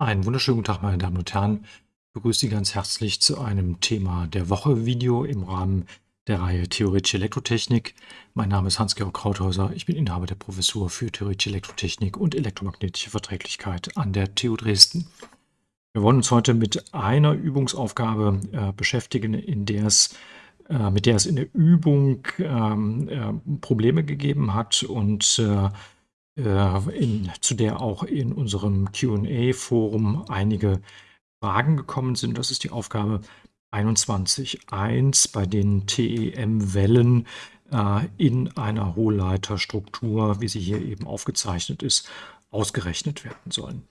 Einen wunderschönen guten Tag, meine Damen und Herren. Ich begrüße Sie ganz herzlich zu einem Thema der Woche Video im Rahmen der Reihe Theoretische Elektrotechnik. Mein Name ist Hans-Georg Krauthauser. Ich bin Inhaber der Professur für Theoretische Elektrotechnik und elektromagnetische Verträglichkeit an der TU Dresden. Wir wollen uns heute mit einer Übungsaufgabe äh, beschäftigen, in der es, äh, mit der es in der Übung ähm, äh, Probleme gegeben hat und äh, in, zu der auch in unserem QA-Forum einige Fragen gekommen sind. Das ist die Aufgabe 21.1, bei den TEM-Wellen äh, in einer Hohlleiterstruktur, wie sie hier eben aufgezeichnet ist, ausgerechnet werden sollen.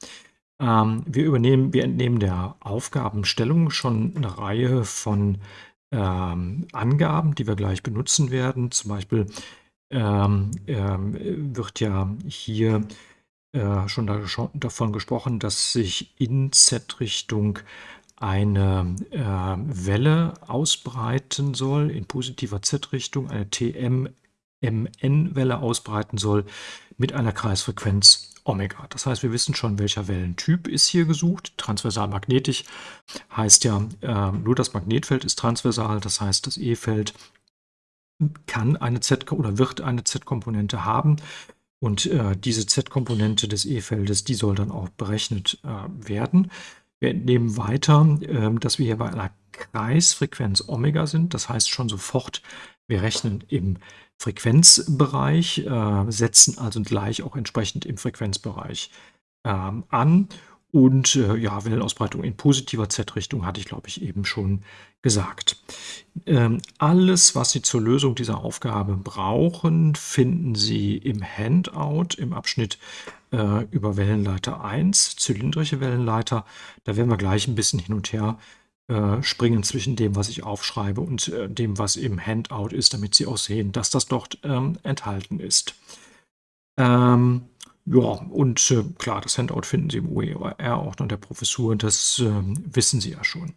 Ähm, wir, übernehmen, wir entnehmen der Aufgabenstellung schon eine Reihe von ähm, Angaben, die wir gleich benutzen werden. Zum Beispiel ähm, ähm, wird ja hier äh, schon, da, davon gesprochen, dass sich in Z-Richtung eine äh, Welle ausbreiten soll, in positiver Z-Richtung, eine TM-MN-Welle ausbreiten soll mit einer Kreisfrequenz Omega. Das heißt, wir wissen schon, welcher Wellentyp ist hier gesucht. Transversal magnetisch heißt ja, äh, nur das Magnetfeld ist transversal, das heißt, das E-Feld kann eine Z oder wird eine Z-Komponente haben. Und äh, diese Z-Komponente des E-Feldes, die soll dann auch berechnet äh, werden. Wir entnehmen weiter, äh, dass wir hier bei einer Kreisfrequenz Omega sind. Das heißt schon sofort, wir rechnen im Frequenzbereich, äh, setzen also gleich auch entsprechend im Frequenzbereich ähm, an und äh, ja, Wellenausbreitung in positiver Z-Richtung hatte ich, glaube ich, eben schon gesagt. Ähm, alles, was Sie zur Lösung dieser Aufgabe brauchen, finden Sie im Handout im Abschnitt äh, über Wellenleiter 1, zylindrische Wellenleiter. Da werden wir gleich ein bisschen hin und her äh, springen zwischen dem, was ich aufschreibe und äh, dem, was im Handout ist, damit Sie auch sehen, dass das dort ähm, enthalten ist. Ähm, ja, und äh, klar, das Handout finden Sie im OER-Ordner der Professur, das äh, wissen Sie ja schon.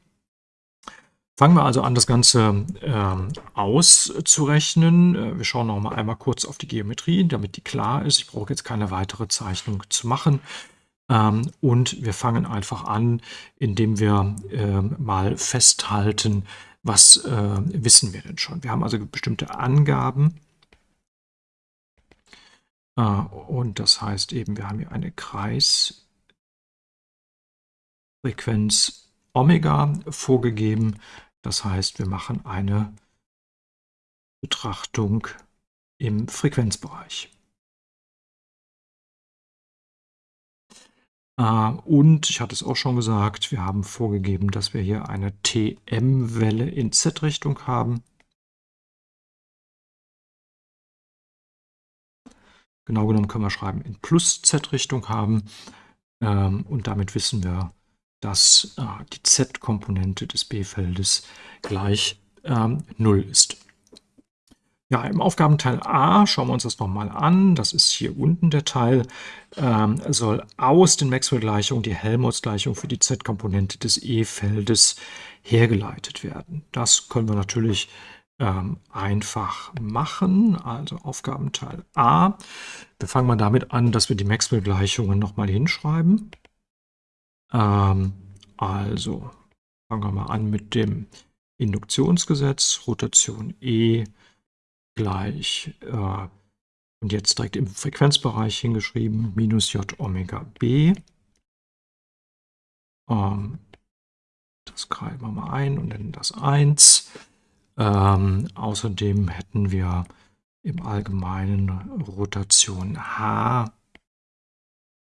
Fangen wir also an, das Ganze ähm, auszurechnen. Äh, wir schauen noch mal einmal kurz auf die Geometrie, damit die klar ist. Ich brauche jetzt keine weitere Zeichnung zu machen. Ähm, und wir fangen einfach an, indem wir äh, mal festhalten, was äh, wissen wir denn schon. Wir haben also bestimmte Angaben und das heißt eben, wir haben hier eine Kreisfrequenz Omega vorgegeben. Das heißt, wir machen eine Betrachtung im Frequenzbereich. Äh, und ich hatte es auch schon gesagt, wir haben vorgegeben, dass wir hier eine TM-Welle in Z-Richtung haben. Genau genommen können wir schreiben in Plus-Z-Richtung haben. Ähm, und damit wissen wir, dass äh, die Z-Komponente des B-Feldes gleich ähm, 0 ist. Ja, im Aufgabenteil A schauen wir uns das nochmal an. Das ist hier unten der Teil. Ähm, soll aus den Maxwell-Gleichungen die Helmholtz-Gleichung für die Z-Komponente des E-Feldes hergeleitet werden. Das können wir natürlich ähm, einfach machen. Also Aufgabenteil A. Wir fangen mal damit an, dass wir die Maxwell-Gleichungen nochmal hinschreiben. Ähm, also fangen wir mal an mit dem Induktionsgesetz, Rotation E gleich, äh, und jetzt direkt im Frequenzbereich hingeschrieben, minus J Omega B. Ähm, das greifen wir mal ein und nennen das 1. Ähm, außerdem hätten wir im Allgemeinen Rotation H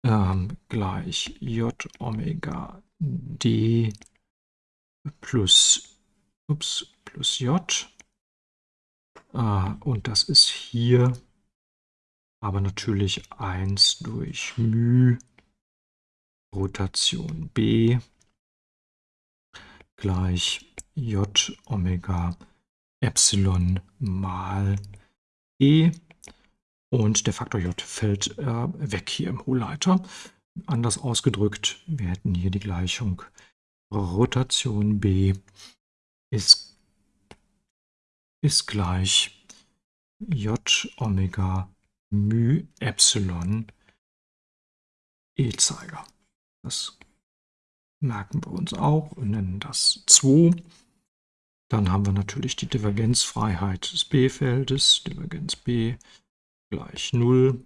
ähm, gleich J Omega D plus, ups, plus J. Äh, und das ist hier aber natürlich 1 durch μ Rotation B gleich J Omega Epsilon mal E und der Faktor J fällt äh, weg hier im Hohlleiter. Anders ausgedrückt, wir hätten hier die Gleichung Rotation B ist, ist gleich J Omega μ Epsilon E-Zeiger. Das merken wir uns auch und nennen das 2. Dann haben wir natürlich die Divergenzfreiheit des B-Feldes, Divergenz B gleich 0.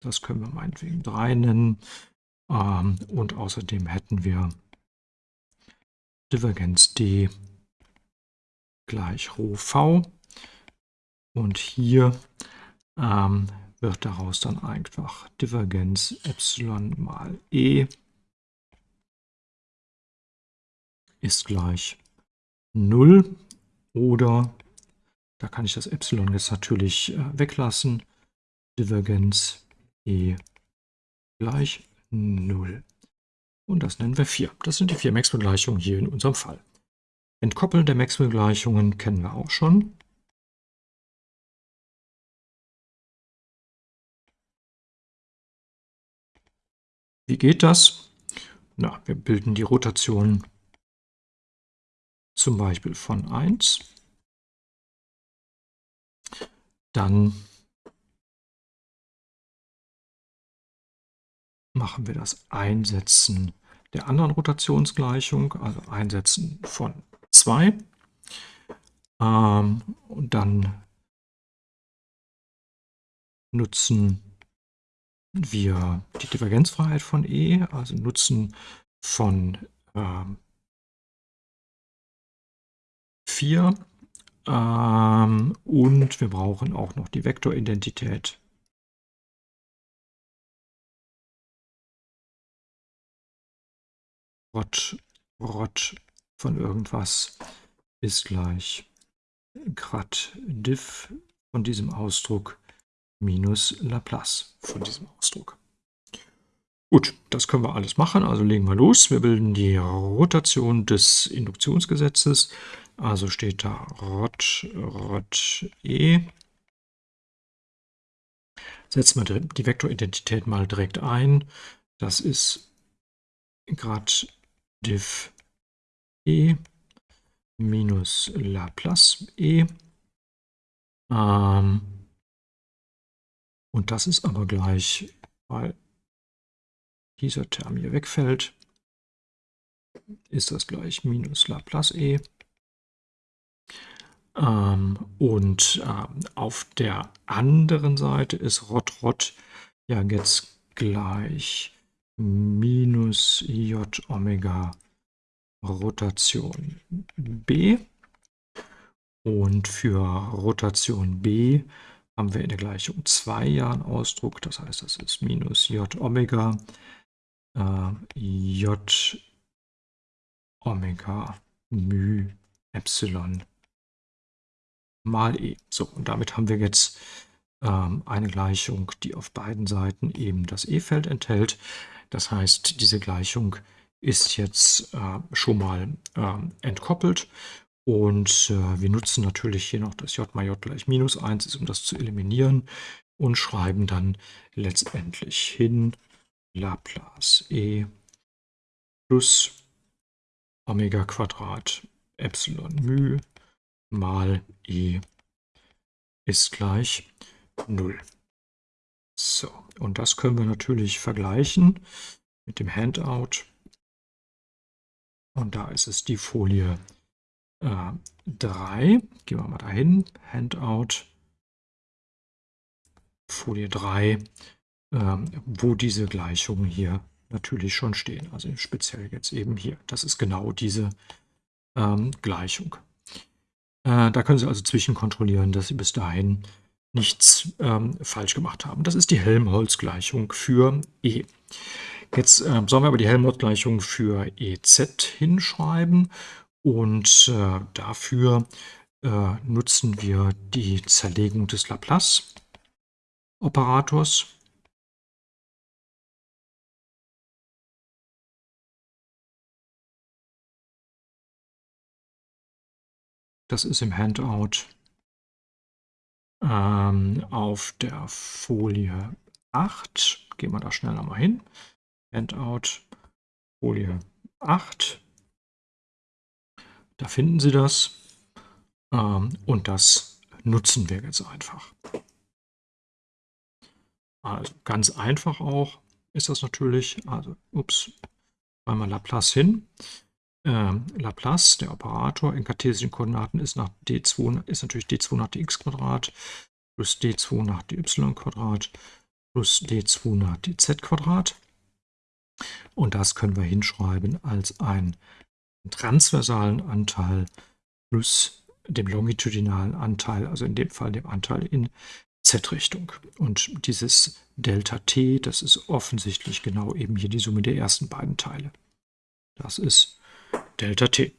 Das können wir meinetwegen 3 nennen. Ähm, und außerdem hätten wir Divergenz D gleich Rho V. Und hier ähm, wird daraus dann einfach Divergenz Epsilon mal E ist gleich 0 oder da kann ich das Epsilon jetzt natürlich äh, weglassen. Divergenz E gleich 0. Und das nennen wir 4. Das sind die vier Maxwell-Gleichungen hier in unserem Fall. Entkoppeln der Maxwell-Gleichungen kennen wir auch schon. Wie geht das? Na, wir bilden die Rotation zum Beispiel von 1. Dann machen wir das Einsetzen der anderen Rotationsgleichung, also Einsetzen von 2. Ähm, und dann nutzen wir die Divergenzfreiheit von E, also nutzen von ähm, 4 ähm, und wir brauchen auch noch die Vektoridentität Rot, Rot von irgendwas ist gleich grad diff von diesem Ausdruck minus Laplace von diesem Ausdruck. Gut, das können wir alles machen, also legen wir los. Wir bilden die Rotation des Induktionsgesetzes, also steht da Rot, Rot, E. Setzen wir die Vektoridentität mal direkt ein. Das ist Grad diff e minus Laplace e. Ähm, und das ist aber gleich, weil dieser Term hier wegfällt, ist das gleich minus Laplace e. Ähm, und ähm, auf der anderen Seite ist Rot Rot ja jetzt gleich minus j Omega Rotation b. Und für Rotation b haben wir in der Gleichung 2 ja einen Ausdruck. Das heißt, das ist minus j Omega äh, j Omega μ Epsilon mal e. So, und damit haben wir jetzt ähm, eine Gleichung, die auf beiden Seiten eben das E-Feld enthält. Das heißt, diese Gleichung ist jetzt äh, schon mal äh, entkoppelt und äh, wir nutzen natürlich hier noch das j mal j gleich minus 1 ist, um das zu eliminieren und schreiben dann letztendlich hin Laplace e plus Omega Quadrat Epsilon μ mal e ist gleich 0. So, und das können wir natürlich vergleichen mit dem Handout. Und da ist es die Folie äh, 3. Gehen wir mal dahin. Handout. Folie 3, äh, wo diese Gleichungen hier natürlich schon stehen. Also speziell jetzt eben hier. Das ist genau diese ähm, Gleichung. Äh, da können Sie also zwischenkontrollieren, dass Sie bis dahin nichts ähm, falsch gemacht haben. Das ist die Helmholtz-Gleichung für E. Jetzt äh, sollen wir aber die Helmholtz-Gleichung für EZ hinschreiben und äh, dafür äh, nutzen wir die Zerlegung des Laplace-Operators. Das ist im Handout ähm, auf der Folie 8. Gehen wir da schneller mal hin. Handout, Folie 8. Da finden Sie das. Ähm, und das nutzen wir jetzt einfach. Also ganz einfach auch ist das natürlich. Also, ups, Einmal Laplace hin. Ähm, Laplace, der Operator in kartesischen Koordinaten ist nach d2 ist natürlich d2 nach dx Quadrat plus d2 nach dy Quadrat plus d2 nach dz Quadrat. Und das können wir hinschreiben als einen transversalen Anteil plus dem longitudinalen Anteil, also in dem Fall dem Anteil in z-Richtung. Und dieses Delta t, das ist offensichtlich genau eben hier die Summe der ersten beiden Teile. Das ist Delta t.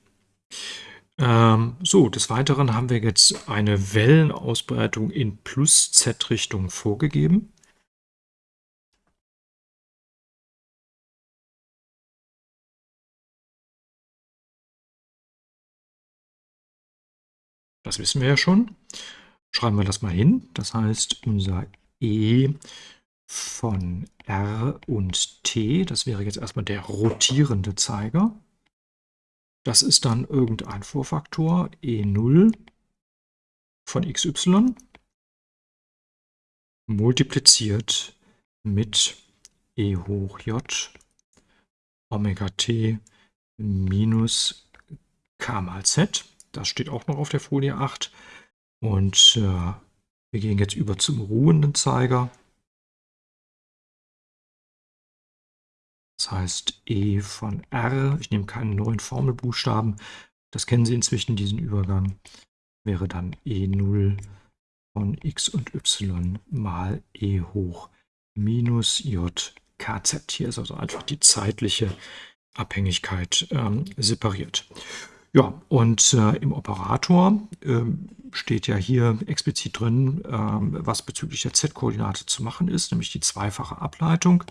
Ähm, so, des Weiteren haben wir jetzt eine Wellenausbreitung in plus z-Richtung vorgegeben. Das wissen wir ja schon. Schreiben wir das mal hin. Das heißt, unser E von R und T, das wäre jetzt erstmal der rotierende Zeiger. Das ist dann irgendein Vorfaktor E0 von xy multipliziert mit E hoch j Omega t minus k mal z. Das steht auch noch auf der Folie 8. Und äh, wir gehen jetzt über zum ruhenden Zeiger. Das heißt E von R, ich nehme keinen neuen Formelbuchstaben, das kennen Sie inzwischen, diesen Übergang, wäre dann E0 von x und y mal E hoch minus j kz. Hier ist also einfach die zeitliche Abhängigkeit ähm, separiert. Ja, und äh, im Operator äh, steht ja hier explizit drin, äh, was bezüglich der z-Koordinate zu machen ist, nämlich die zweifache Ableitung.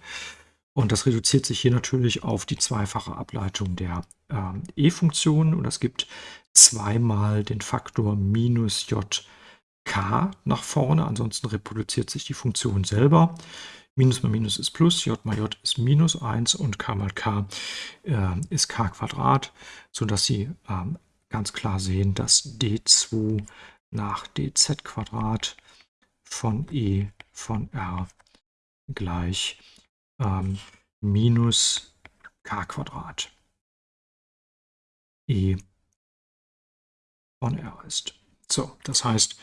Und das reduziert sich hier natürlich auf die zweifache Ableitung der ähm, e-Funktion. Und das gibt zweimal den Faktor minus j k nach vorne. Ansonsten reproduziert sich die Funktion selber. Minus mal Minus ist Plus, J mal J ist Minus 1 und K mal K äh, ist K Quadrat, sodass Sie ähm, ganz klar sehen, dass D2 nach dz Quadrat von E von R gleich ähm, minus k Quadrat E von R ist. So, das heißt,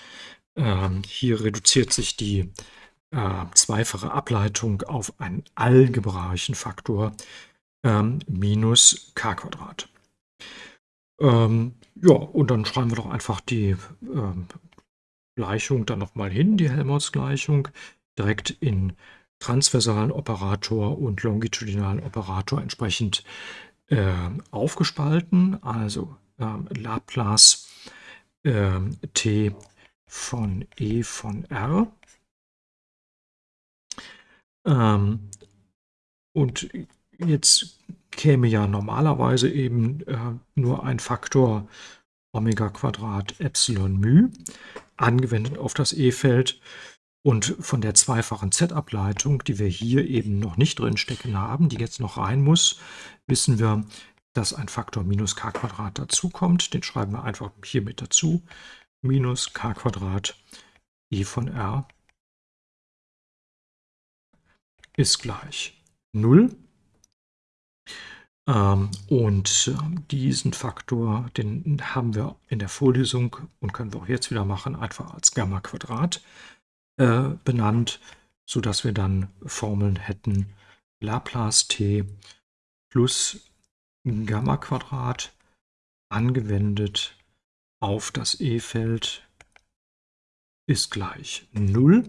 ähm, hier reduziert sich die äh, zweifache Ableitung auf einen algebraischen Faktor ähm, minus k Quadrat. Ähm, ja, und dann schreiben wir doch einfach die ähm, Gleichung dann nochmal hin, die Helmholtz-Gleichung, direkt in transversalen Operator und longitudinalen Operator entsprechend äh, aufgespalten. Also äh, Laplace äh, t von e von r ähm, und jetzt käme ja normalerweise eben äh, nur ein Faktor Omega Quadrat Epsilon μ angewendet auf das E-Feld. Und von der zweifachen Z-Ableitung, die wir hier eben noch nicht drin stecken haben, die jetzt noch rein muss, wissen wir, dass ein Faktor minus k Quadrat dazukommt. Den schreiben wir einfach hier mit dazu. Minus k Quadrat E von R ist gleich 0. Ähm, und äh, diesen Faktor, den haben wir in der Vorlesung und können wir auch jetzt wieder machen, einfach als Gamma Quadrat äh, benannt, sodass wir dann Formeln hätten Laplace t plus Gamma Quadrat angewendet auf das E-Feld ist gleich 0.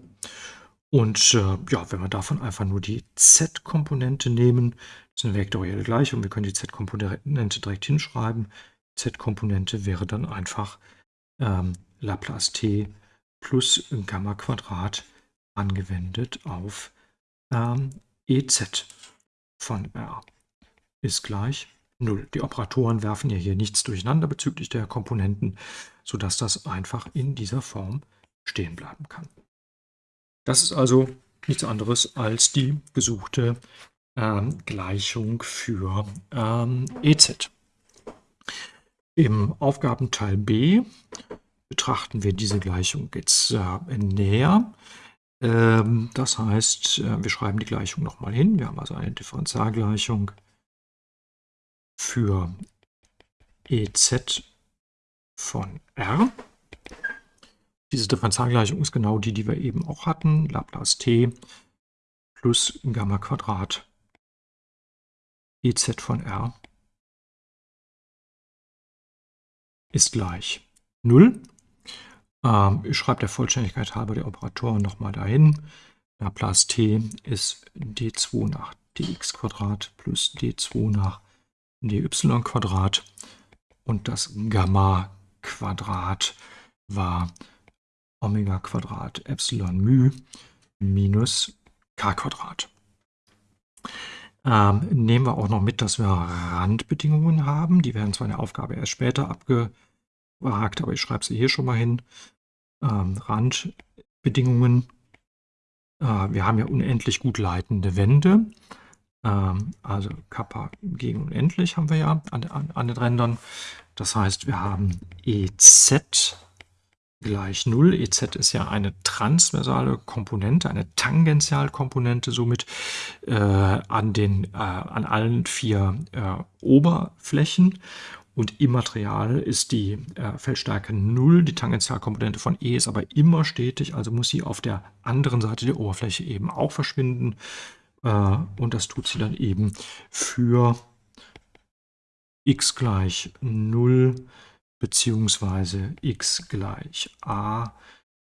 Und äh, ja, wenn wir davon einfach nur die z-Komponente nehmen, das ist eine vektorielle Gleichung, wir können die z-Komponente direkt hinschreiben. z-Komponente wäre dann einfach ähm, Laplace t plus Gamma Quadrat angewendet auf ähm, ez von r ist gleich 0. Die Operatoren werfen ja hier nichts durcheinander bezüglich der Komponenten, sodass das einfach in dieser Form stehen bleiben kann. Das ist also nichts anderes als die gesuchte ähm, Gleichung für ähm, EZ. Im Aufgabenteil B betrachten wir diese Gleichung jetzt äh, näher. Ähm, das heißt, äh, wir schreiben die Gleichung nochmal hin. Wir haben also eine Differentialgleichung für EZ von R. Diese Differentialgleichung ist genau die, die wir eben auch hatten. Laplace t plus Gamma Quadrat EZ von R ist gleich 0. Ähm, ich schreibe der Vollständigkeit halber die Operatoren nochmal dahin. Laplace t ist d2 nach dx plus d2 nach dy und das Gamma Quadrat war Omega Quadrat Epsilon μ minus k Quadrat. Ähm, nehmen wir auch noch mit, dass wir Randbedingungen haben. Die werden zwar in der Aufgabe erst später abgehakt, aber ich schreibe sie hier schon mal hin. Ähm, Randbedingungen. Äh, wir haben ja unendlich gut leitende Wände. Ähm, also Kappa gegen unendlich haben wir ja an, an, an den Rändern. Das heißt, wir haben EZ gleich 0. EZ ist ja eine transversale Komponente, eine Tangentialkomponente, somit äh, an, den, äh, an allen vier äh, Oberflächen. Und im Material ist die äh, Feldstärke 0, die Tangentialkomponente von E ist aber immer stetig, also muss sie auf der anderen Seite der Oberfläche eben auch verschwinden. Äh, und das tut sie dann eben für x gleich 0 beziehungsweise x gleich a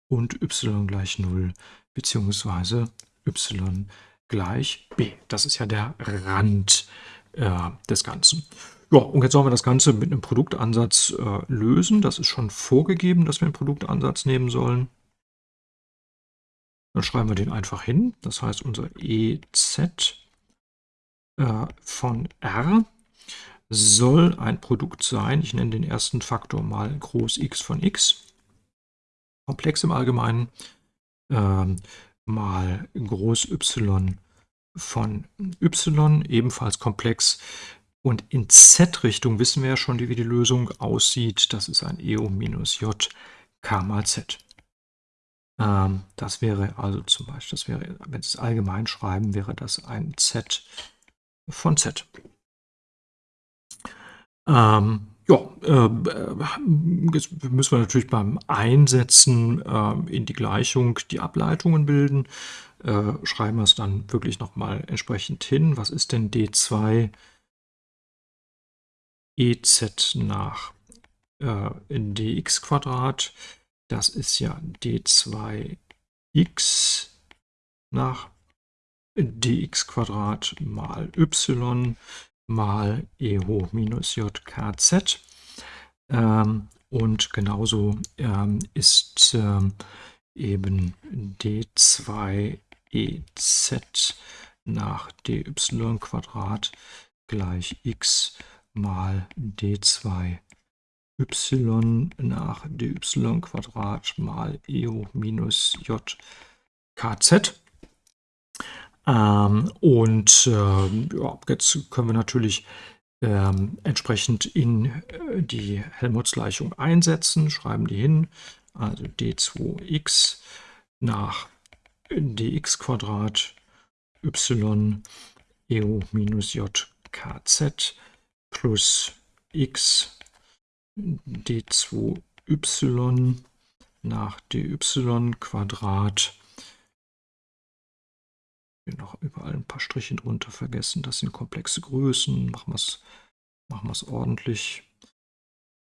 und y gleich 0 beziehungsweise y gleich b. Das ist ja der Rand äh, des Ganzen. Ja, und jetzt sollen wir das Ganze mit einem Produktansatz äh, lösen. Das ist schon vorgegeben, dass wir einen Produktansatz nehmen sollen. Dann schreiben wir den einfach hin. Das heißt, unser EZ äh, von R soll ein Produkt sein. Ich nenne den ersten Faktor mal groß x von x. Komplex im Allgemeinen. Ähm, mal groß y von y, ebenfalls komplex. Und in z-Richtung wissen wir ja schon, wie die Lösung aussieht. Das ist ein EO minus J k mal z. Ähm, das wäre also zum Beispiel, das wäre, wenn Sie es allgemein schreiben, wäre das ein Z von Z. Ähm, ja, äh, jetzt müssen wir natürlich beim Einsetzen äh, in die Gleichung die Ableitungen bilden. Äh, schreiben wir es dann wirklich nochmal entsprechend hin. Was ist denn d2 ez nach äh, dx Quadrat? Das ist ja d2x nach dx Quadrat mal y mal e hoch minus j kz. Ähm, und genauso ähm, ist ähm, eben d2 ez nach dy Quadrat gleich x mal d2. y nach dy Quadrat mal eo minus j kz. Ähm, und äh, ja, jetzt können wir natürlich ähm, entsprechend in äh, die Helmholtz-Gleichung einsetzen, schreiben die hin, also d2x nach dx Quadrat y eo minus j kz plus x d2y nach dy Quadrat. Hier noch überall ein paar Striche drunter vergessen. Das sind komplexe Größen. Machen wir es machen ordentlich.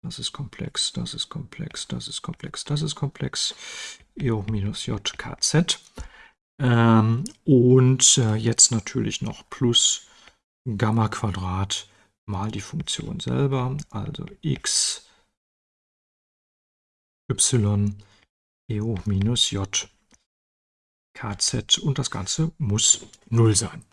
Das ist komplex, das ist komplex, das ist komplex, das ist komplex. E hoch minus j kz. Ähm, und äh, jetzt natürlich noch plus Gamma Quadrat mal die Funktion selber, also x y e hoch minus j kz und das Ganze muss 0 sein.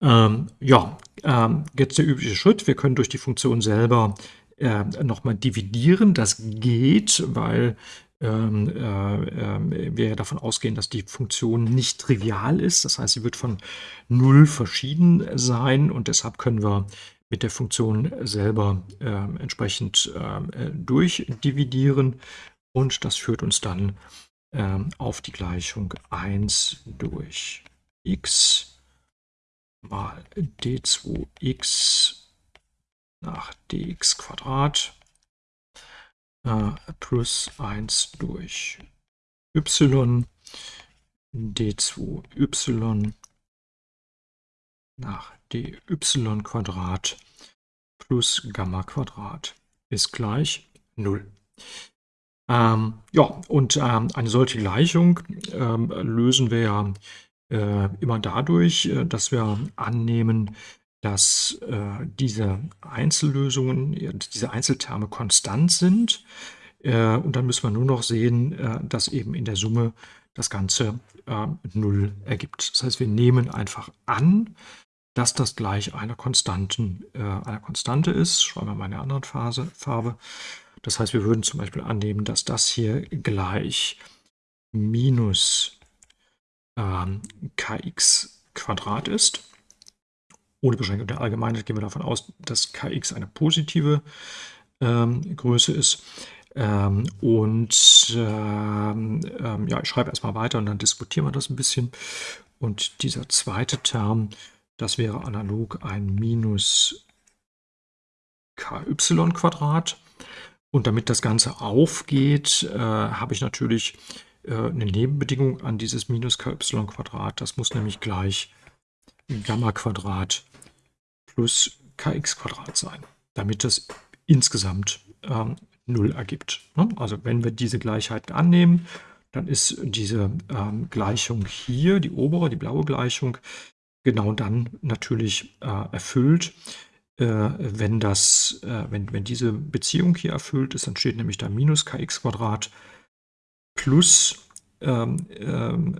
Ähm, ja, ähm, jetzt der übliche Schritt. Wir können durch die Funktion selber äh, nochmal dividieren. Das geht, weil ähm, äh, wir davon ausgehen, dass die Funktion nicht trivial ist. Das heißt, sie wird von 0 verschieden sein und deshalb können wir mit der Funktion selber äh, entsprechend äh, durchdividieren und das führt uns dann äh, auf die Gleichung 1 durch x mal d2x nach dx Quadrat plus 1 durch y d2y nach dy Quadrat plus Gamma Quadrat ist gleich 0. Ähm, ja, und ähm, eine solche Gleichung ähm, lösen wir ja äh, immer dadurch, äh, dass wir annehmen, dass äh, diese Einzellösungen, diese Einzelterme konstant sind. Äh, und dann müssen wir nur noch sehen, äh, dass eben in der Summe das Ganze äh, 0 ergibt. Das heißt, wir nehmen einfach an, dass das gleich einer Konstanten, äh, einer Konstante ist. Schreiben wir mal eine andere Phase, Farbe. Das heißt, wir würden zum Beispiel annehmen, dass das hier gleich minus ähm, kx Quadrat ist. Ohne Beschränkung der Allgemeinheit gehen wir davon aus, dass kx eine positive ähm, Größe ist. Ähm, und ähm, ähm, ja, ich schreibe erstmal weiter und dann diskutieren wir das ein bisschen. Und dieser zweite Term, das wäre analog ein minus ky Quadrat. Und damit das Ganze aufgeht, äh, habe ich natürlich äh, eine Nebenbedingung an dieses minus ky Quadrat. Das muss nämlich gleich Gamma Quadrat plus kx Quadrat sein, damit das insgesamt ähm, 0 ergibt. Ne? Also wenn wir diese Gleichheit annehmen, dann ist diese ähm, Gleichung hier, die obere, die blaue Gleichung, genau dann natürlich äh, erfüllt, äh, wenn, das, äh, wenn, wenn diese Beziehung hier erfüllt ist, dann steht nämlich da minus kx Quadrat plus ähm, ähm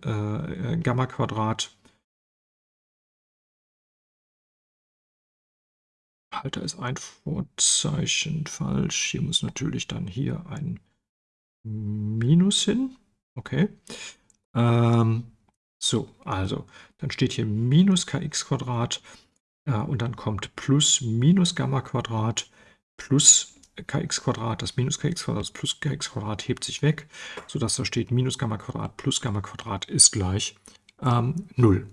Halter ist ein Vorzeichen falsch. Hier muss natürlich dann hier ein Minus hin. Okay. Ähm, so, also, dann steht hier minus kx Quadrat äh, und dann kommt plus minus Gamma Quadrat plus kx Quadrat. Das minus kx Quadrat plus kx Quadrat hebt sich weg, sodass da steht minus Gamma Quadrat plus Gamma Quadrat ist gleich ähm, 0.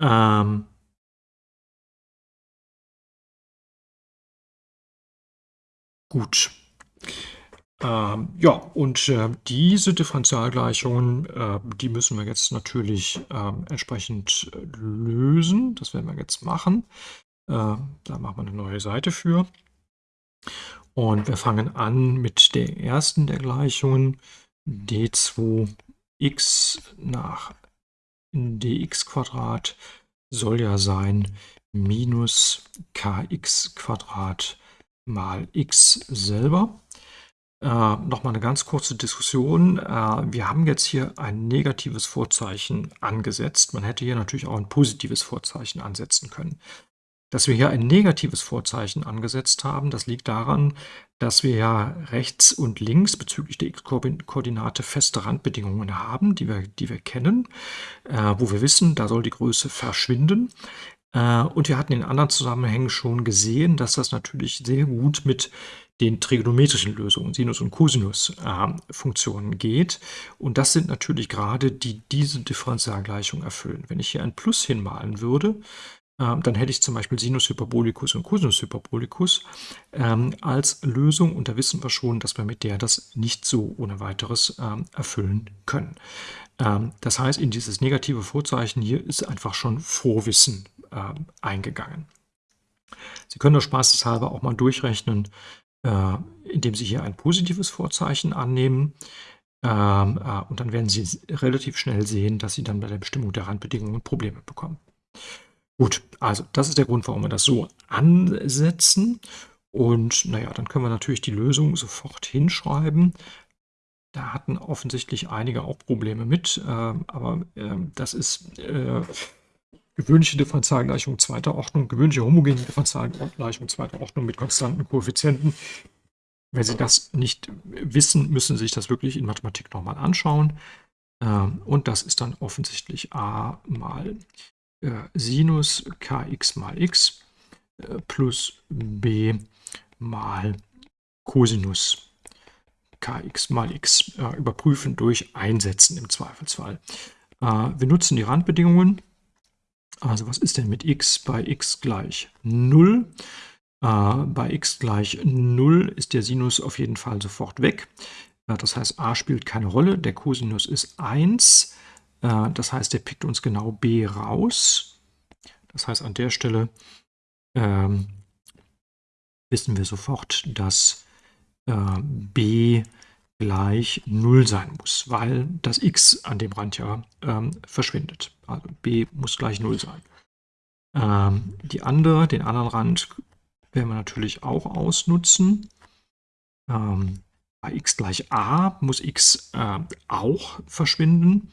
Ähm, Gut. Ähm, ja, und äh, diese Differentialgleichungen, äh, die müssen wir jetzt natürlich äh, entsprechend lösen. Das werden wir jetzt machen. Äh, da machen wir eine neue Seite für. Und wir fangen an mit der ersten der Gleichungen. d2x nach dx Quadrat soll ja sein minus kx Quadrat mal x selber. Äh, Nochmal eine ganz kurze Diskussion. Äh, wir haben jetzt hier ein negatives Vorzeichen angesetzt. Man hätte hier natürlich auch ein positives Vorzeichen ansetzen können. Dass wir hier ein negatives Vorzeichen angesetzt haben, das liegt daran, dass wir ja rechts und links bezüglich der x-Koordinate feste Randbedingungen haben, die wir, die wir kennen, äh, wo wir wissen, da soll die Größe verschwinden. Äh, und wir hatten in anderen Zusammenhängen schon gesehen, dass das natürlich sehr gut mit den trigonometrischen Lösungen, Sinus- und Cosinus-Funktionen geht. Und das sind natürlich gerade, die diese Differentialgleichung erfüllen. Wenn ich hier ein Plus hinmalen würde, äh, dann hätte ich zum Beispiel Sinus Hyperbolicus und Cosinus Hyperbolicus ähm, als Lösung. Und da wissen wir schon, dass wir mit der das nicht so ohne weiteres ähm, erfüllen können. Ähm, das heißt, in dieses negative Vorzeichen hier ist einfach schon Vorwissen äh, eingegangen. Sie können das spaßeshalber auch mal durchrechnen, äh, indem Sie hier ein positives Vorzeichen annehmen. Ähm, äh, und dann werden Sie relativ schnell sehen, dass Sie dann bei der Bestimmung der Randbedingungen Probleme bekommen. Gut, also das ist der Grund, warum wir das so ansetzen. Und naja, dann können wir natürlich die Lösung sofort hinschreiben. Da hatten offensichtlich einige auch Probleme mit, äh, aber äh, das ist äh, gewöhnliche Differentialgleichung zweiter Ordnung, gewöhnliche homogene Differentialgleichung zweiter Ordnung mit konstanten Koeffizienten. Wenn Sie das nicht wissen, müssen Sie sich das wirklich in Mathematik nochmal anschauen. Ähm, und das ist dann offensichtlich a mal äh, Sinus kx mal x äh, plus b mal Cosinus kx mal x. Äh, überprüfen durch Einsetzen im Zweifelsfall. Wir nutzen die Randbedingungen Also was ist denn mit x bei x gleich 0? Äh, bei x gleich 0 ist der Sinus auf jeden Fall sofort weg. Äh, das heißt, a spielt keine Rolle, der Cosinus ist 1. Äh, das heißt, der pickt uns genau b raus. Das heißt, an der Stelle ähm, wissen wir sofort, dass äh, b gleich 0 sein muss, weil das x an dem Rand ja ähm, verschwindet. Also b muss gleich 0 sein. Ähm, die andere, den anderen Rand werden wir natürlich auch ausnutzen. Ähm, bei x gleich a muss x äh, auch verschwinden.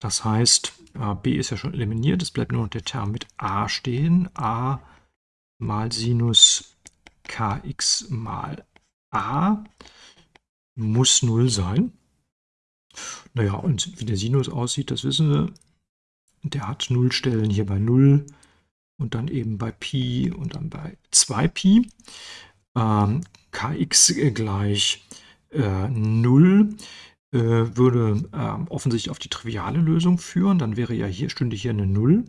Das heißt, äh, b ist ja schon eliminiert, es bleibt nur noch der Term mit a stehen. a mal Sinus kx mal a muss 0 sein. Naja, und wie der Sinus aussieht, das wissen wir. Der hat Nullstellen hier bei 0 und dann eben bei Pi und dann bei 2Pi. Ähm, kx gleich äh, 0 äh, würde äh, offensichtlich auf die triviale Lösung führen. Dann wäre ja hier, stünde hier eine 0.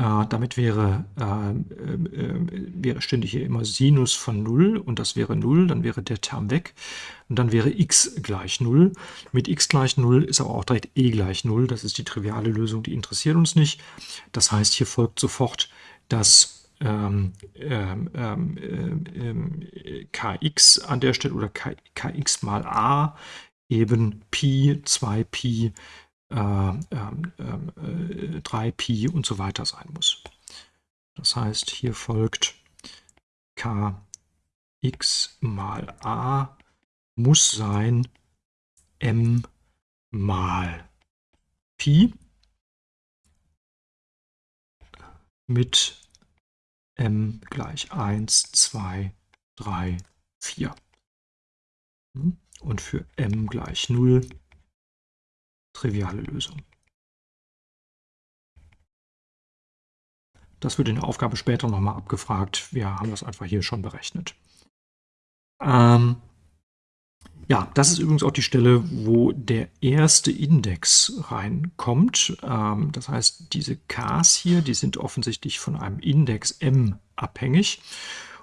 Äh, damit wäre, äh, äh, wäre, stände hier immer Sinus von 0 und das wäre 0, dann wäre der Term weg und dann wäre x gleich 0. Mit x gleich 0 ist aber auch direkt e gleich 0, das ist die triviale Lösung, die interessiert uns nicht. Das heißt, hier folgt sofort, dass ähm, ähm, ähm, ähm kx an der Stelle oder kx mal a eben Pi, 2Pi äh, äh, 3 Pi und so weiter sein muss. Das heißt, hier folgt kx mal a muss sein m mal Pi mit m gleich 1, 2, 3, 4. Und für m gleich 0 triviale Lösung. Das wird in der Aufgabe später nochmal abgefragt. Wir haben das einfach hier schon berechnet. Ähm, ja, das ist übrigens auch die Stelle, wo der erste Index reinkommt. Ähm, das heißt, diese Ks hier, die sind offensichtlich von einem Index m abhängig.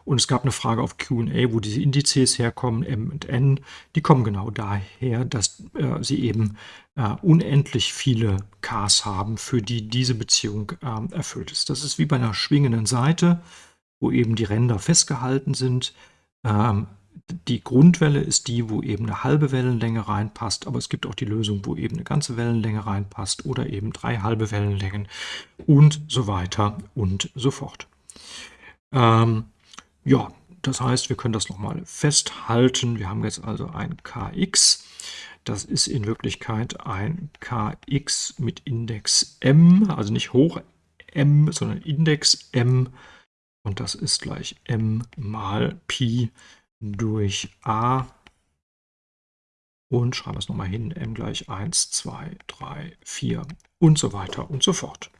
Und es gab eine Frage auf Q&A, wo diese Indizes herkommen, M und N. Die kommen genau daher, dass äh, sie eben äh, unendlich viele Ks haben, für die diese Beziehung äh, erfüllt ist. Das ist wie bei einer schwingenden Seite, wo eben die Ränder festgehalten sind. Ähm, die Grundwelle ist die, wo eben eine halbe Wellenlänge reinpasst, aber es gibt auch die Lösung, wo eben eine ganze Wellenlänge reinpasst oder eben drei halbe Wellenlängen und so weiter und so fort. Ähm, ja, das heißt, wir können das nochmal festhalten. Wir haben jetzt also ein kx. Das ist in Wirklichkeit ein kx mit Index m, also nicht hoch m, sondern Index m. Und das ist gleich m mal Pi durch a. Und schreiben wir es nochmal hin, m gleich 1, 2, 3, 4 und so weiter und so fort.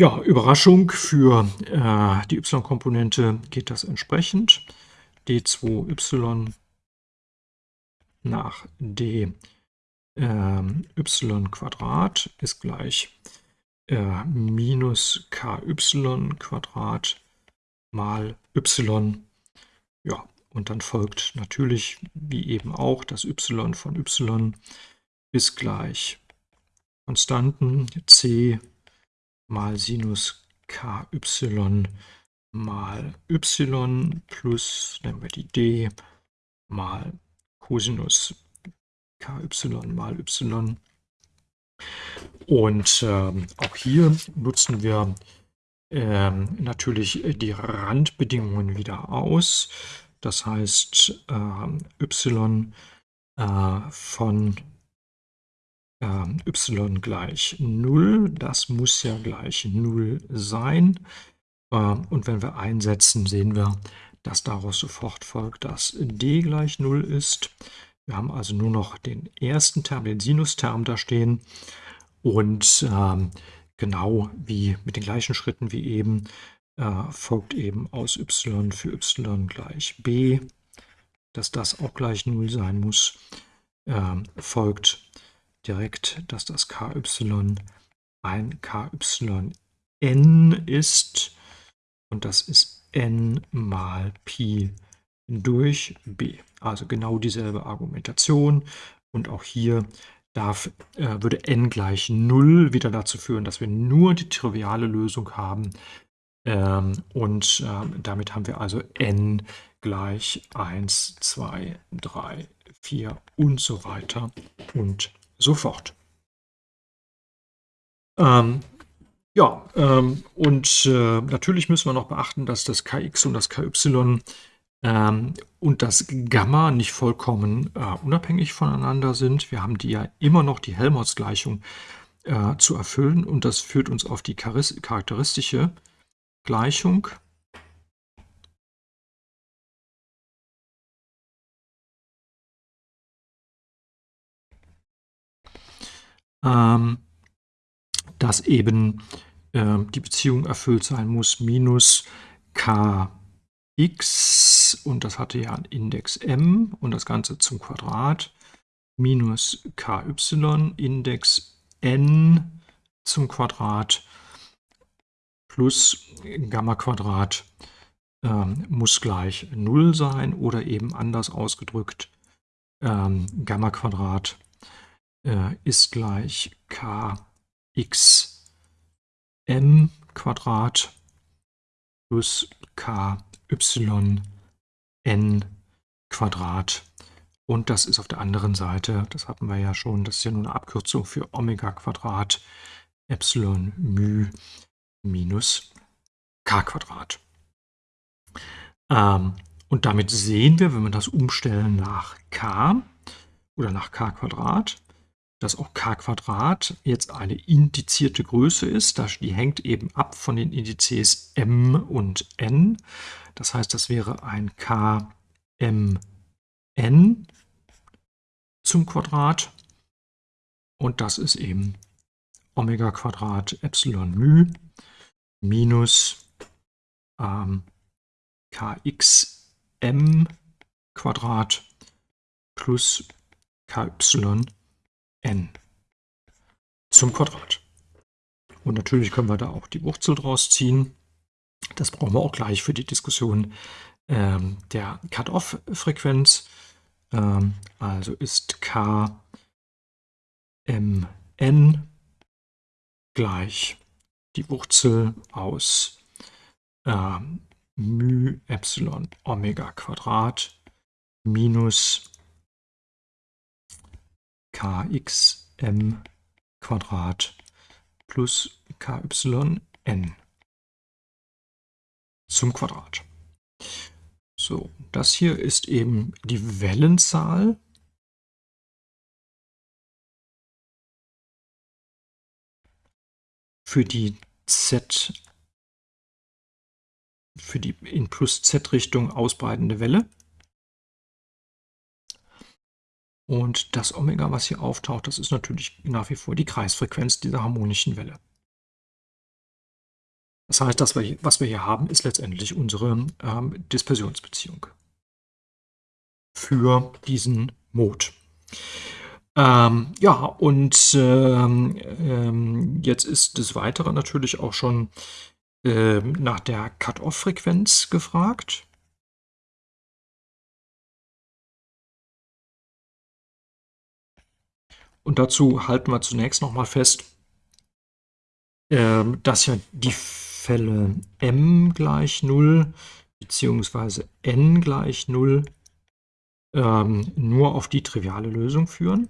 Ja, Überraschung für äh, die y-Komponente geht das entsprechend. d2y nach d äh, y Quadrat ist gleich äh, minus ky Quadrat mal y. Ja, und dann folgt natürlich, wie eben auch, das y von y ist gleich Konstanten c mal Sinus ky mal y plus, nehmen wir die d, mal Cosinus ky mal y. Und ähm, auch hier nutzen wir ähm, natürlich die Randbedingungen wieder aus. Das heißt, äh, y äh, von ähm, y gleich 0. Das muss ja gleich 0 sein. Ähm, und wenn wir einsetzen, sehen wir, dass daraus sofort folgt, dass d gleich 0 ist. Wir haben also nur noch den ersten Term, den Sinusterm da stehen. Und ähm, genau wie mit den gleichen Schritten wie eben, äh, folgt eben aus y für y gleich b, dass das auch gleich 0 sein muss, äh, folgt direkt, dass das ky ein KYN ist und das ist n mal Pi durch b. Also genau dieselbe Argumentation und auch hier darf, äh, würde n gleich 0 wieder dazu führen, dass wir nur die triviale Lösung haben ähm, und äh, damit haben wir also n gleich 1, 2, 3, 4 und so weiter und so fort. Ähm, ja, ähm, und äh, natürlich müssen wir noch beachten, dass das Kx und das Ky ähm, und das Gamma nicht vollkommen äh, unabhängig voneinander sind. Wir haben die ja immer noch die Helmholtz-Gleichung äh, zu erfüllen und das führt uns auf die charakteristische Gleichung. Ähm, dass eben äh, die Beziehung erfüllt sein muss, minus kx, und das hatte ja einen Index m, und das Ganze zum Quadrat, minus ky, Index n zum Quadrat, plus Gamma Quadrat ähm, muss gleich 0 sein, oder eben anders ausgedrückt, ähm, Gamma Quadrat äh, ist gleich k x m Quadrat plus k y n Quadrat. Und das ist auf der anderen Seite, das hatten wir ja schon, das ist ja nur eine Abkürzung für Omega Quadrat Epsilon μ minus k Quadrat. Ähm, und damit sehen wir, wenn wir das umstellen nach k oder nach k Quadrat, dass auch k jetzt eine indizierte Größe ist. Die hängt eben ab von den Indizes m und n. Das heißt, das wäre ein kmn zum Quadrat. Und das ist eben Omega Quadrat Epsilon μ minus ähm, kxm Quadrat plus ky n zum Quadrat. Und natürlich können wir da auch die Wurzel draus ziehen. Das brauchen wir auch gleich für die Diskussion ähm, der Cut-off-Frequenz. Ähm, also ist k mn gleich die Wurzel aus ähm, μ Epsilon Omega Quadrat minus kxm Quadrat plus kyn zum Quadrat. So, das hier ist eben die Wellenzahl. für die z für die in plus z Richtung ausbreitende Welle. Und das Omega, was hier auftaucht, das ist natürlich nach wie vor die Kreisfrequenz dieser harmonischen Welle. Das heißt, das, was wir hier haben, ist letztendlich unsere ähm, Dispersionsbeziehung für diesen Mode. Ähm, ja, und ähm, ähm, jetzt ist des Weiteren natürlich auch schon ähm, nach der Cut-off-Frequenz gefragt. Und dazu halten wir zunächst nochmal fest, ähm, dass ja die Fälle m gleich 0 bzw. n gleich 0 ähm, nur auf die triviale Lösung führen.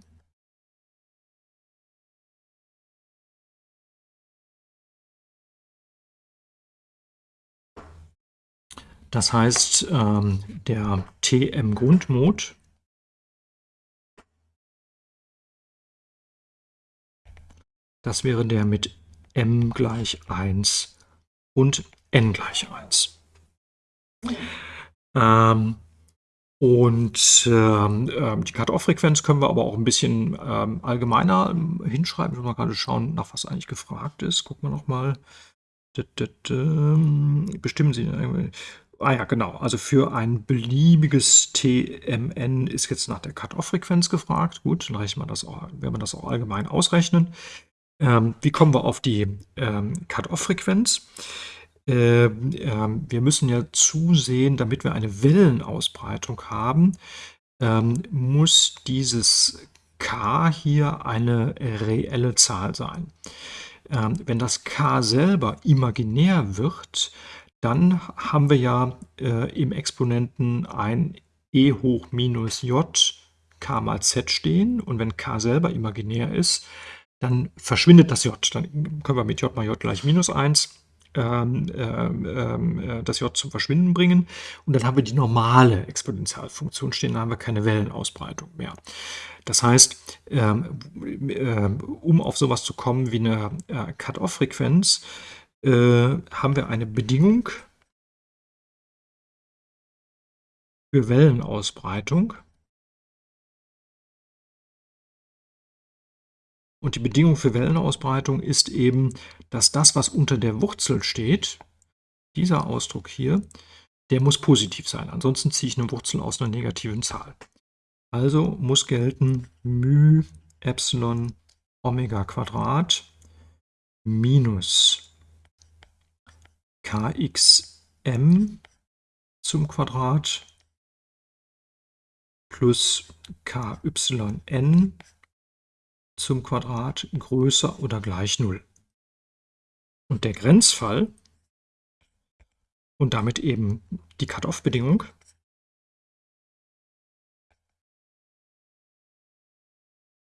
Das heißt, ähm, der TM-Grundmod Das wäre der mit m gleich 1 und n gleich 1. Ähm, und ähm, ähm, die Cut-off-Frequenz können wir aber auch ein bisschen ähm, allgemeiner ähm, hinschreiben. Ich muss mal gerade schauen, nach was eigentlich gefragt ist. Gucken wir nochmal. Bestimmen Sie. Äh, ah ja, genau. Also für ein beliebiges TMN ist jetzt nach der Cut-off-Frequenz gefragt. Gut, dann rechnen wir das auch, werden wir das auch allgemein ausrechnen. Ähm, wie kommen wir auf die ähm, Cut-Off-Frequenz? Ähm, ähm, wir müssen ja zusehen, damit wir eine Wellenausbreitung haben, ähm, muss dieses k hier eine reelle Zahl sein. Ähm, wenn das k selber imaginär wird, dann haben wir ja äh, im Exponenten ein e hoch minus j k mal z stehen und wenn k selber imaginär ist, dann verschwindet das j. Dann können wir mit j mal j gleich minus 1 ähm, ähm, ähm, äh, das j zum Verschwinden bringen und dann haben wir die normale Exponentialfunktion stehen, dann haben wir keine Wellenausbreitung mehr. Das heißt, ähm, äh, um auf sowas zu kommen wie eine äh, Cut-Off-Frequenz, äh, haben wir eine Bedingung für Wellenausbreitung. Und die Bedingung für Wellenausbreitung ist eben, dass das, was unter der Wurzel steht, dieser Ausdruck hier, der muss positiv sein. Ansonsten ziehe ich eine Wurzel aus einer negativen Zahl. Also muss gelten μ Epsilon Omega Quadrat minus kxm zum Quadrat plus kyn zum Quadrat größer oder gleich 0. Und der Grenzfall und damit eben die Cut-off-Bedingung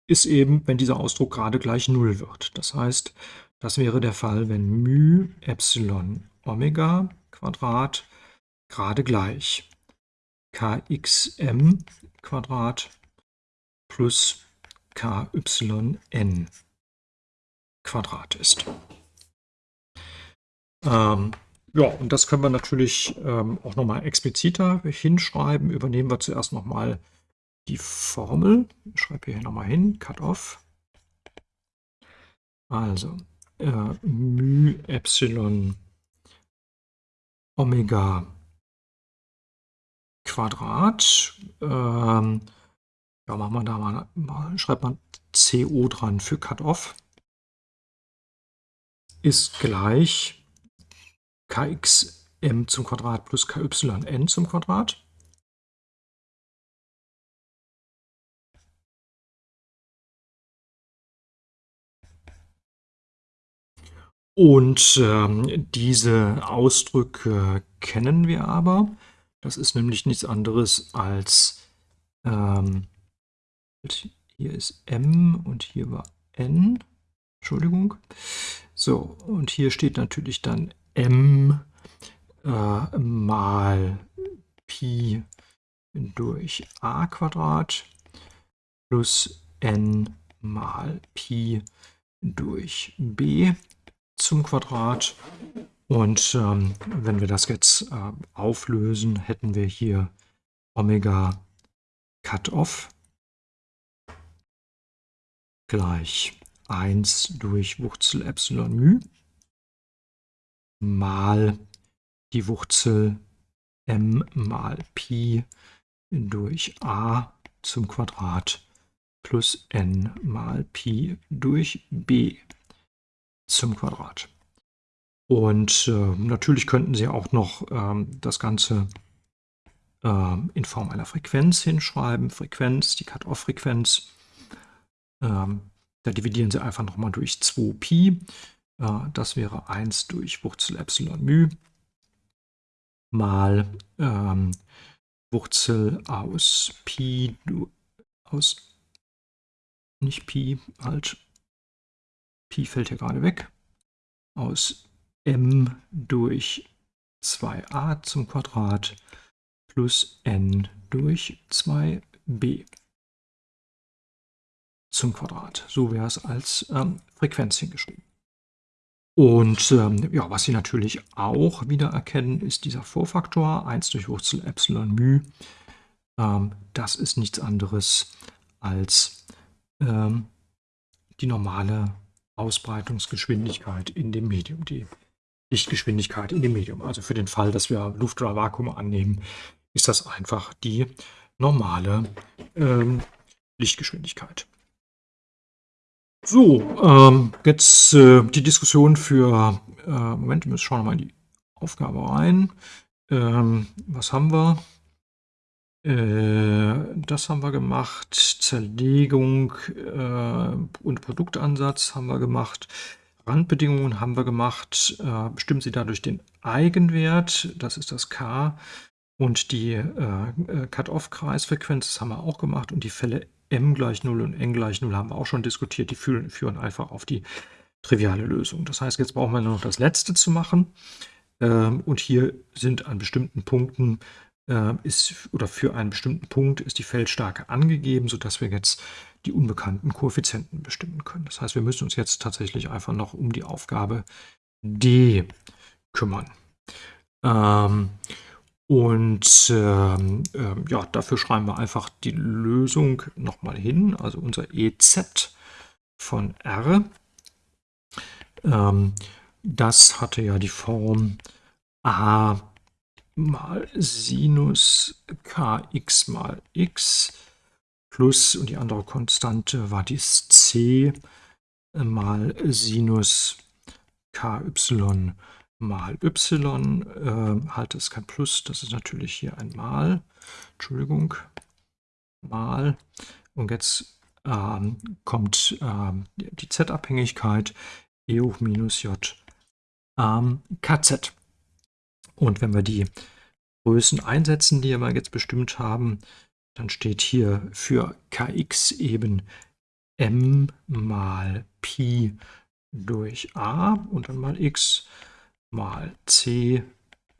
ist eben, wenn dieser Ausdruck gerade gleich 0 wird. Das heißt, das wäre der Fall, wenn μ Epsilon Omega Quadrat gerade gleich kxm Quadrat plus kyn Quadrat ist. Ähm, ja, und das können wir natürlich ähm, auch nochmal expliziter hinschreiben. Übernehmen wir zuerst nochmal die Formel. Ich schreibe hier nochmal hin, Cut-off. Also, äh, μ Epsilon Omega Quadrat. Ähm, ja, machen wir da mal, mal schreibt man CO dran für Cut-off. Ist gleich kxm zum Quadrat plus kyn zum Quadrat. Und ähm, diese Ausdrücke kennen wir aber. Das ist nämlich nichts anderes als, ähm, hier ist m und hier war n, Entschuldigung. So, und hier steht natürlich dann m äh, mal Pi durch a Quadrat plus n mal Pi durch b zum Quadrat. Und ähm, wenn wir das jetzt äh, auflösen, hätten wir hier Omega Cut-off gleich 1 durch Wurzel Epsilon μ mal die Wurzel m mal Pi durch a zum Quadrat plus n mal Pi durch b zum Quadrat. Und äh, natürlich könnten Sie auch noch ähm, das Ganze äh, in Form einer Frequenz hinschreiben. Frequenz, die Cut-off-Frequenz. Ähm, da dividieren Sie einfach nochmal durch 2pi. Äh, das wäre 1 durch Wurzel Epsilon μ mal ähm, Wurzel aus Pi, aus, nicht Pi, halt, Pi fällt hier gerade weg, aus m durch 2a zum Quadrat plus n durch 2b zum Quadrat. So wäre es als ähm, Frequenz hingeschrieben. Und ähm, ja, was Sie natürlich auch wieder erkennen, ist dieser Vorfaktor 1 durch Wurzel Epsilon μ. Ähm, das ist nichts anderes als ähm, die normale Ausbreitungsgeschwindigkeit in dem Medium, die Lichtgeschwindigkeit in dem Medium. Also für den Fall, dass wir Luft oder Vakuum annehmen, ist das einfach die normale ähm, Lichtgeschwindigkeit. So, ähm, jetzt äh, die Diskussion für, äh, Moment, wir schauen mal in die Aufgabe rein. Ähm, was haben wir? Äh, das haben wir gemacht. Zerlegung äh, und Produktansatz haben wir gemacht. Randbedingungen haben wir gemacht. Äh, bestimmen Sie dadurch den Eigenwert, das ist das K. Und die äh, Cut-off-Kreisfrequenz, das haben wir auch gemacht. Und die Fälle m gleich 0 und n gleich 0 haben wir auch schon diskutiert. Die führen, führen einfach auf die triviale Lösung. Das heißt, jetzt brauchen wir nur noch das letzte zu machen. Ähm, und hier sind an bestimmten Punkten äh, ist oder für einen bestimmten Punkt ist die Feldstärke angegeben, sodass wir jetzt die unbekannten Koeffizienten bestimmen können. Das heißt, wir müssen uns jetzt tatsächlich einfach noch um die Aufgabe D kümmern. Ähm, und ähm, ähm, ja, dafür schreiben wir einfach die Lösung nochmal hin, also unser EZ von R. Ähm, das hatte ja die Form a mal Sinus kx mal x plus, und die andere Konstante war dies c mal Sinus ky mal y, äh, halt ist kein Plus, das ist natürlich hier ein Mal, Entschuldigung, Mal. Und jetzt ähm, kommt ähm, die Z-Abhängigkeit E hoch minus J ähm, KZ. Und wenn wir die Größen einsetzen, die wir jetzt bestimmt haben, dann steht hier für kx eben m mal Pi durch a und dann mal x mal c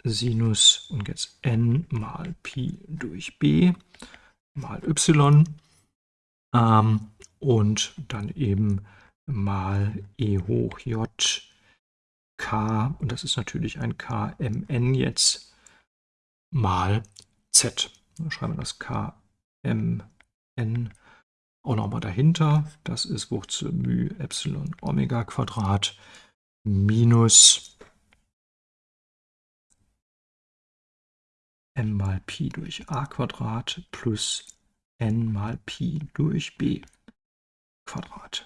Sinus und jetzt n mal Pi durch b mal y ähm, und dann eben mal e hoch j k, und das ist natürlich ein kmn jetzt, mal z. Dann schreiben wir das kmn auch nochmal dahinter. Das ist Wurzel μ Epsilon Omega Quadrat minus m mal Pi durch a Quadrat plus n mal Pi durch b Quadrat.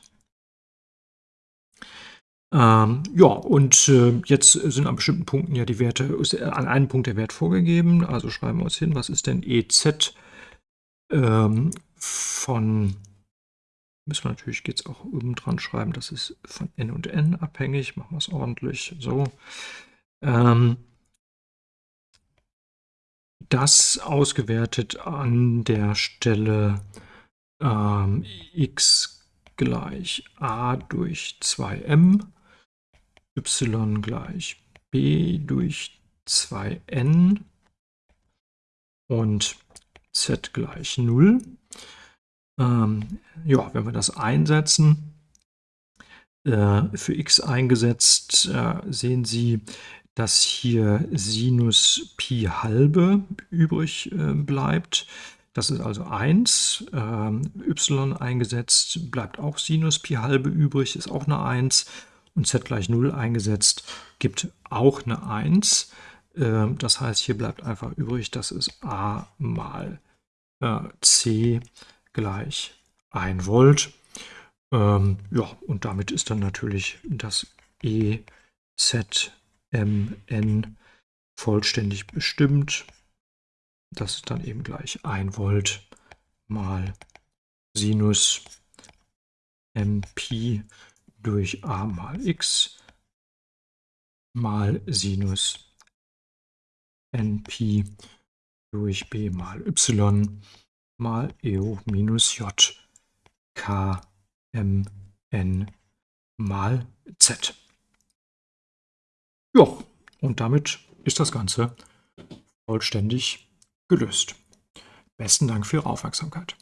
Ähm, ja, und äh, jetzt sind an bestimmten Punkten ja die Werte, ist an einem Punkt der Wert vorgegeben. Also schreiben wir uns hin, was ist denn EZ ähm, von, müssen wir natürlich jetzt auch oben dran schreiben, das ist von n und n abhängig. Machen wir es ordentlich. So. Ähm, das ausgewertet an der Stelle ähm, x gleich a durch 2m y gleich b durch 2n und z gleich 0. Ähm, ja, wenn wir das einsetzen, äh, für x eingesetzt, äh, sehen Sie, dass hier Sinus Pi halbe übrig äh, bleibt. Das ist also 1. Ähm, y eingesetzt bleibt auch Sinus Pi halbe übrig, ist auch eine 1 und z gleich 0 eingesetzt, gibt auch eine 1. Ähm, das heißt, hier bleibt einfach übrig, das ist a mal äh, c gleich 1 Volt. Ähm, ja, und damit ist dann natürlich das EZMN vollständig bestimmt. Das ist dann eben gleich 1 Volt mal Sinus MP durch a mal x mal Sinus np durch b mal y mal e hoch minus j k m n mal z. Ja, und damit ist das Ganze vollständig gelöst. Besten Dank für Ihre Aufmerksamkeit.